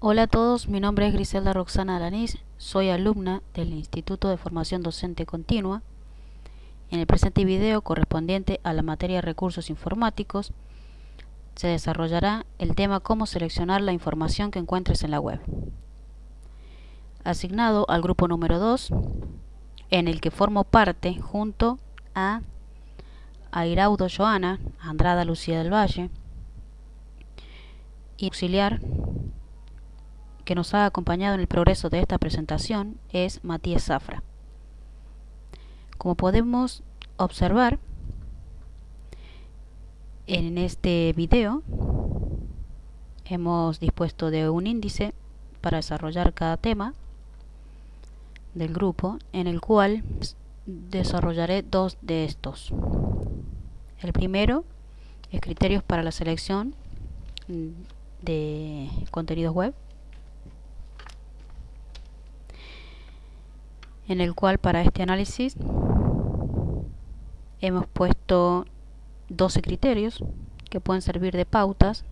Hola a todos, mi nombre es Griselda Roxana Alanís, soy alumna del Instituto de Formación Docente Continua. En el presente video correspondiente a la materia Recursos Informáticos se desarrollará el tema Cómo seleccionar la información que encuentres en la web. Asignado al grupo número 2, en el que formo parte junto a Airaudo Joana, Andrada Lucía del Valle y auxiliar que nos ha acompañado en el progreso de esta presentación es Matías Zafra. Como podemos observar en este video hemos dispuesto de un índice para desarrollar cada tema del grupo en el cual desarrollaré dos de estos. El primero es criterios para la selección de contenidos web en el cual para este análisis hemos puesto 12 criterios que pueden servir de pautas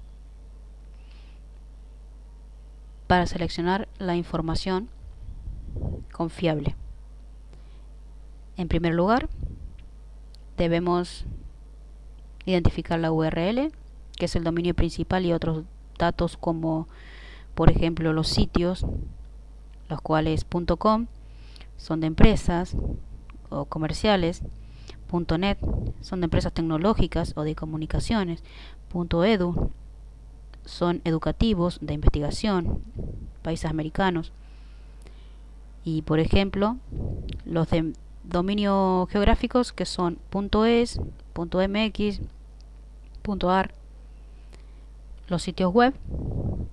para seleccionar la información confiable. En primer lugar, debemos identificar la URL, que es el dominio principal y otros datos como, por ejemplo, los sitios, los cuales .com, son de empresas o comerciales, .net son de empresas tecnológicas o de comunicaciones, .edu son educativos, de investigación, países americanos. Y por ejemplo, los de dominio geográficos que son .es, .mx, .ar, los sitios web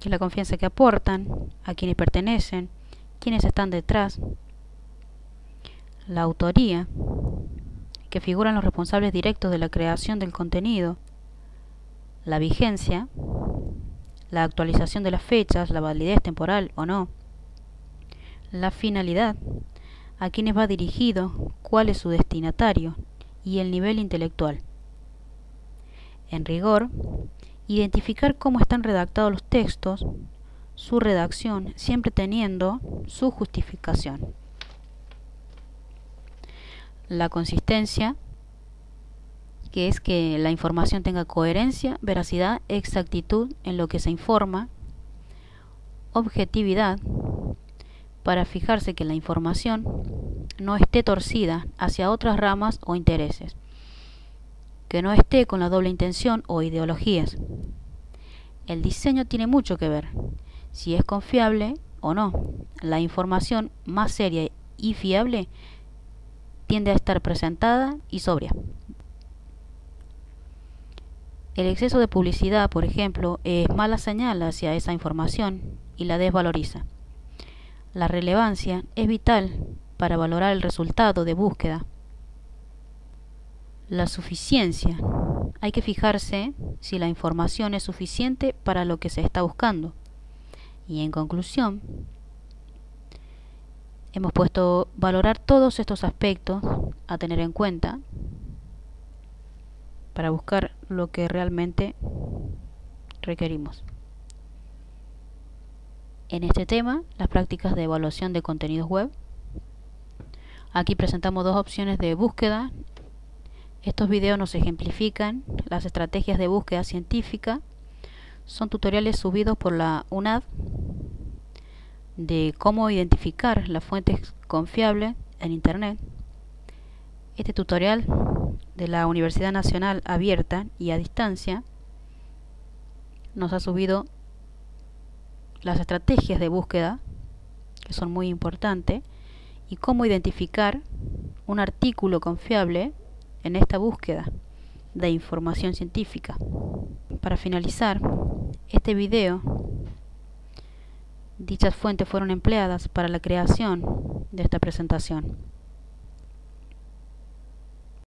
y la confianza que aportan, a quienes pertenecen, quienes están detrás, la autoría, que figuran los responsables directos de la creación del contenido, la vigencia, la actualización de las fechas, la validez temporal o no, la finalidad, a quienes va dirigido, cuál es su destinatario y el nivel intelectual. En rigor, identificar cómo están redactados los textos, su redacción, siempre teniendo su justificación la consistencia, que es que la información tenga coherencia, veracidad, exactitud en lo que se informa, objetividad, para fijarse que la información no esté torcida hacia otras ramas o intereses, que no esté con la doble intención o ideologías. El diseño tiene mucho que ver, si es confiable o no. La información más seria y fiable tiende a estar presentada y sobria. El exceso de publicidad, por ejemplo, es mala señal hacia esa información y la desvaloriza. La relevancia es vital para valorar el resultado de búsqueda. La suficiencia. Hay que fijarse si la información es suficiente para lo que se está buscando. Y en conclusión, Hemos puesto valorar todos estos aspectos a tener en cuenta para buscar lo que realmente requerimos. En este tema, las prácticas de evaluación de contenidos web. Aquí presentamos dos opciones de búsqueda. Estos videos nos ejemplifican las estrategias de búsqueda científica. Son tutoriales subidos por la UNAD de cómo identificar las fuentes confiables en Internet. Este tutorial de la Universidad Nacional Abierta y a Distancia nos ha subido las estrategias de búsqueda, que son muy importantes, y cómo identificar un artículo confiable en esta búsqueda de información científica. Para finalizar este video Dichas fuentes fueron empleadas para la creación de esta presentación.